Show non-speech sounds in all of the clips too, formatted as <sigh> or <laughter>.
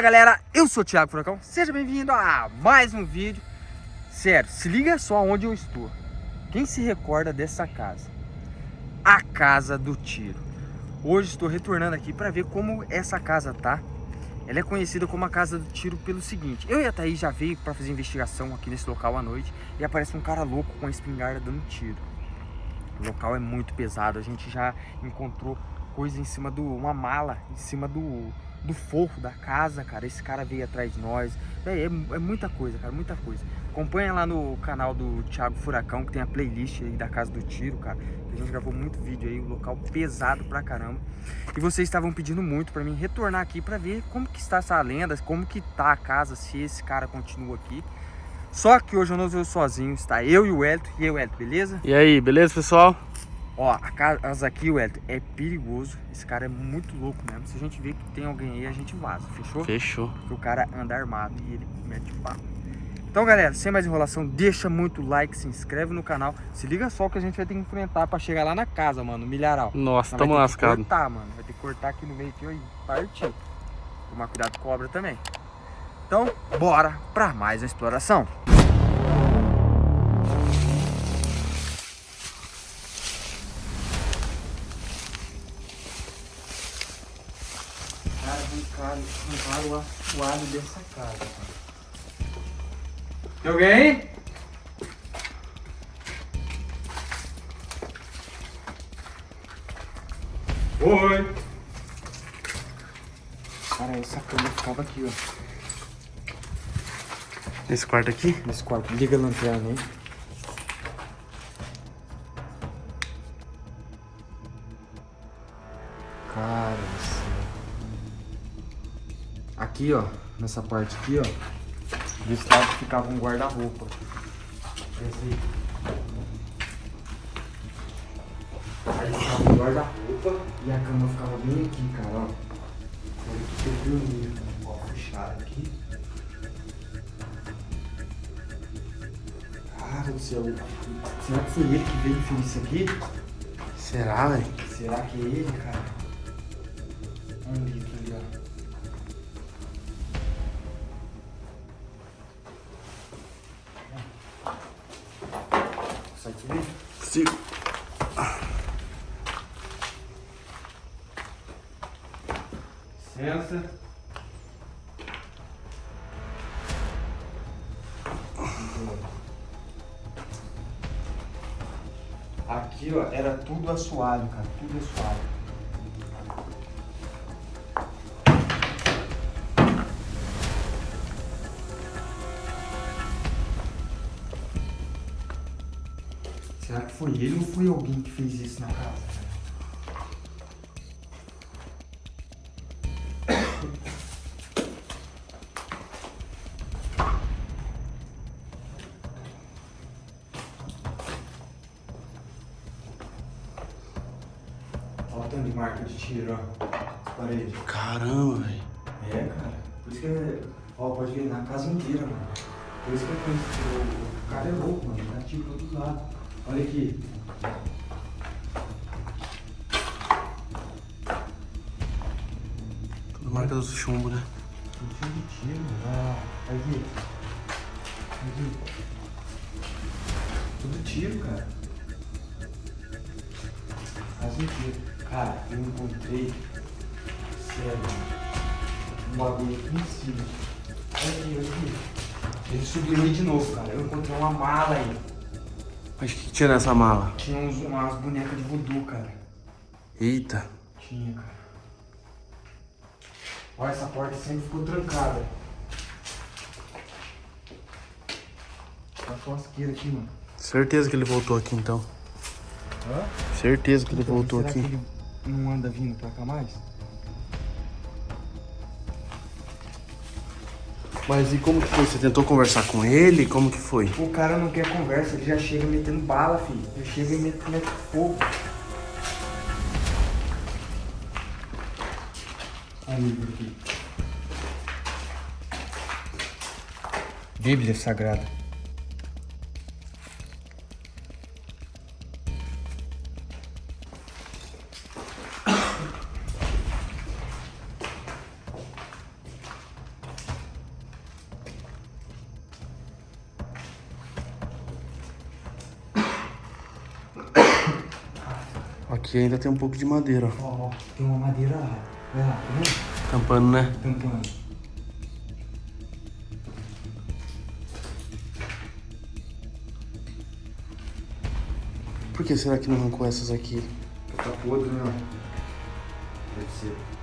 Fala galera, eu sou o Thiago Furacão, seja bem-vindo a mais um vídeo. Sério, se liga só onde eu estou. Quem se recorda dessa casa? A Casa do Tiro. Hoje estou retornando aqui para ver como essa casa tá. Ela é conhecida como a Casa do Tiro pelo seguinte. Eu e a Thaís já veio para fazer investigação aqui nesse local à noite E aparece um cara louco com a espingarda dando tiro. O local é muito pesado, a gente já encontrou coisa em cima do... uma mala em cima do do forro da casa, cara. Esse cara veio atrás de nós. É, é, é, muita coisa, cara, muita coisa. Acompanha lá no canal do Thiago Furacão, que tem a playlist aí da Casa do Tiro, cara. A gente gravou muito vídeo aí, um local pesado pra caramba. E vocês estavam pedindo muito pra mim retornar aqui pra ver como que está essa lenda, como que tá a casa, se esse cara continua aqui. Só que hoje eu não estou sozinho, está eu e o Elton. E aí, Elton, beleza? E aí, beleza, pessoal? Ó, a casa aqui, Wellington, é perigoso. Esse cara é muito louco mesmo. Se a gente vê que tem alguém aí, a gente vaza, fechou? Fechou. Porque o cara anda armado e ele mete papo. Então, galera, sem mais enrolação, deixa muito like, se inscreve no canal. Se liga só que a gente vai ter que enfrentar pra chegar lá na casa, mano, no milharal. Nossa, tamo lascado. Vai ter que cortar, mano. Vai ter que cortar aqui no meio aqui e partir. Tomar cuidado com cobra também. Então, bora pra mais uma exploração. Arrancaram o assoalho dessa casa. Tem alguém? Oi! Cara, essa cama ficava aqui, ó. Nesse quarto aqui? Nesse quarto. Liga a lanterna aí. Aqui, ó, nessa parte aqui, ó, desse lado ficava um guarda-roupa. Aí. Ficava um guarda-roupa e a cama ficava bem aqui, cara, ó. Olha que eu dormia. Ó, fechado aqui. Cara do céu. Será que foi ele que veio e fez isso aqui? Será, velho? Será que é ele, cara? Vamos ver aqui, ó. Sim. Licença. Aqui, ó, era tudo assoalho, cara, tudo assoalho. Ele ou foi alguém que fez isso na casa? Olha o tanto de marca de tiro, ó. As paredes. Caramba, velho. É, cara. Por isso que é... Ó, pode ver na casa inteira, mano. Por isso que é conhecido. O cara é louco, mano. Dá tiro pra todo lado. Olha aqui. Tudo marca do chumbo, né? Tudo cheio de tiro. Ah, aqui. Aqui. Tudo tiro, cara. Faz um tiro. Cara, eu encontrei. Sério. Um bagulho aqui em cima. Olha aqui, olha aqui. Ele subiu aí de novo, cara. Eu encontrei uma mala aí. Mas o que tinha nessa mala? Tinha uns, umas bonecas de voodoo, cara. Eita. Tinha, cara. Olha, essa porta sempre ficou trancada. Tá fosqueira aqui, mano. Certeza que ele voltou aqui, então. Hã? Certeza que ele Então, voltou será aqui. Que ele não anda vindo pra cá mais? Mas e como que foi? Você tentou conversar com ele? Como que foi? O cara não quer conversa, ele já chega metendo bala, filho. Já chega e mete, mete fogo. Olha o livro aqui. Bíblia Sagrada. Aqui ainda tem um pouco de madeira, ó. Ó, ó, tem uma madeira lá. Olha lá, tá vendo? Tampando, né? Tampando. Por que será que não arrancou essas aqui? Tá podre, né? Deve ser.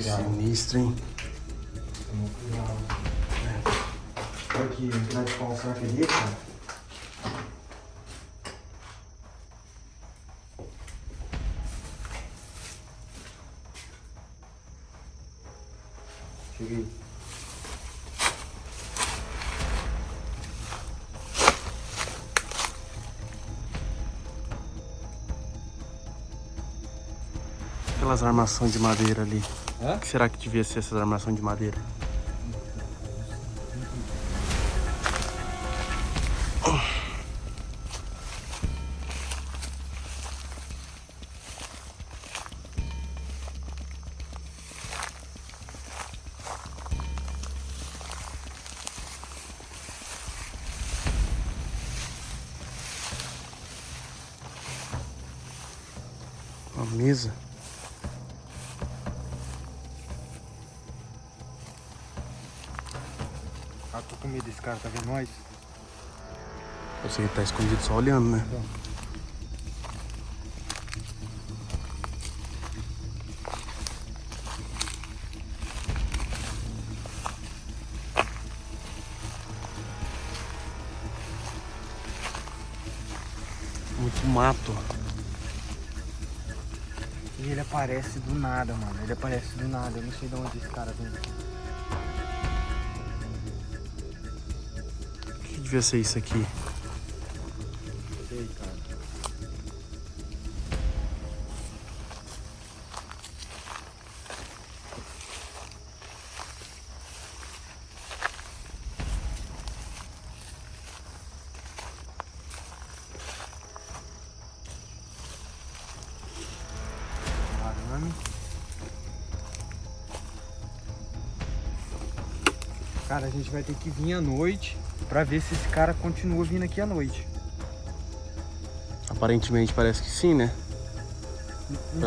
Sinistro, hein? Olha aqui, entrar de pau, será que é cara? Cheguei. Aquelas armações de madeira ali. Que será que devia ser essas armações de madeira? Uma mesa? Com medo desse cara, tá vendo nós? Que tá escondido só olhando, né? Muito mato. E ele aparece do nada, mano. Ele aparece do nada. Eu não sei de onde esse cara vem. Devia ser isso aqui? Cara, a gente vai ter que vir à noite pra ver se esse cara continua vindo aqui à noite. Aparentemente parece que sim, né?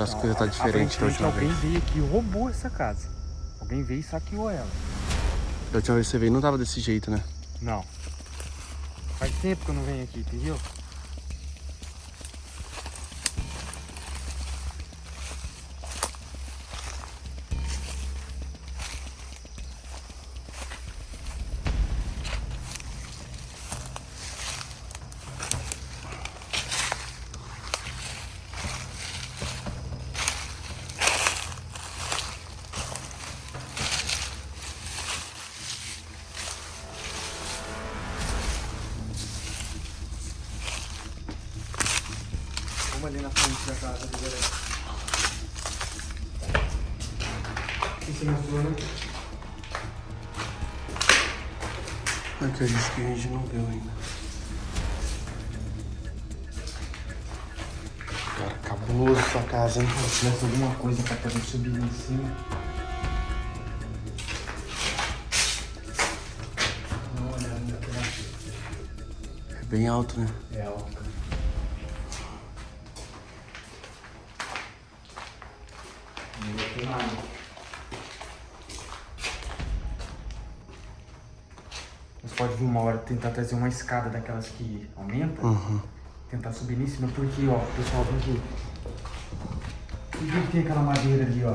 As coisas tá diferente da última alguém vez. veio aqui e roubou essa casa. Alguém veio e saqueou ela. Da última vez que você veio não tava desse jeito, né? Não. Faz tempo que eu não venho aqui, entendeu? Ali na frente da casa ali, galera. Aqui você mostrou, né? Aqui é isso que a gente não viu ainda. Cara, cabuloso essa casa, hein? Se tivesse alguma coisa pra poder subir em cima. Naquela. É bem alto, né? É alto, Uma hora tentar trazer uma escada daquelas que aumenta. Uhum. Tentar subir em cima, porque, ó, pessoal, vem aqui. Por que tem aquela madeira ali, ó?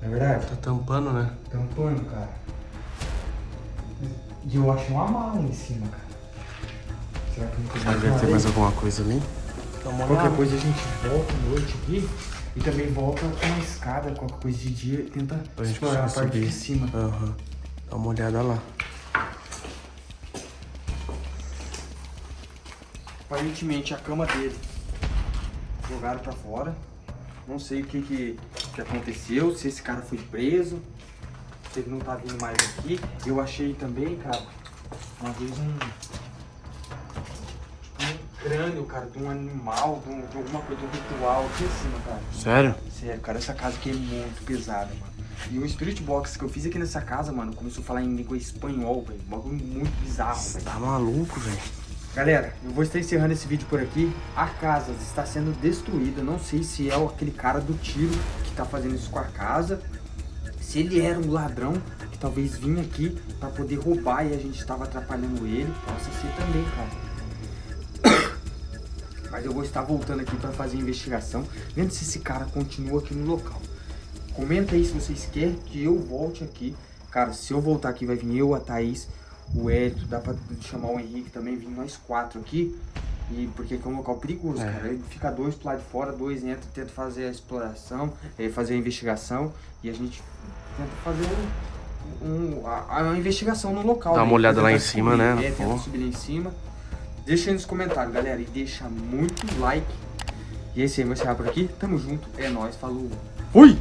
Não é verdade? Tá tampando, né? Tampando, cara. E eu achei uma mala em cima, cara. Será que não tem que deve ter mais alguma coisa ali? Dá uma Qualquer olhada. coisa a gente volta à noite aqui e também volta com uma escada, qualquer coisa de dia, e tenta Pra gente explorar a parte subir. de cima. Aham. Dá uma olhada lá. Aparentemente a cama dele jogaram pra fora. Não sei o que, que, que aconteceu, se esse cara foi preso, se ele não tá vindo mais aqui. Eu achei também, cara, uma vez um. Tipo, um crânio, cara, de um animal, de, um, de alguma coisa, de um ritual aqui em cima, cara. Sério? Sério, cara, essa casa aqui é muito pesada, mano. E o Spirit Box que eu fiz aqui nessa casa, mano, começou a falar em língua espanhol, velho. Um bagulho muito bizarro, velho. Tá maluco, velho. Galera, eu vou estar encerrando esse vídeo por aqui. A casa está sendo destruída. Não sei se é aquele cara do tiro que tá fazendo isso com a casa. Se ele era um ladrão que talvez vinha aqui para poder roubar e a gente estava atrapalhando ele. Possa ser também, cara. <coughs> Mas eu vou estar voltando aqui para fazer a investigação. Vendo se esse cara continua aqui no local. Comenta aí se vocês querem que eu volte aqui. Cara, se eu voltar aqui vai vir eu, a Thaís, o Hélio, dá pra chamar o Henrique também, vir nós quatro aqui. E porque aqui é um local perigoso, É. cara. Aí fica dois pro lado de fora, dois entra, tenta fazer a exploração, eh, fazer a investigação. E a gente tenta fazer um, um- a, a investigação no local. Dá uma né? olhada lá em cima, subir, né? É, tenta Pô. subir lá em cima. Deixa aí nos comentários, galera. E deixa muito like. E é isso aí, vou encerrar por aqui. Tamo junto. É nóis. Falou. Fui!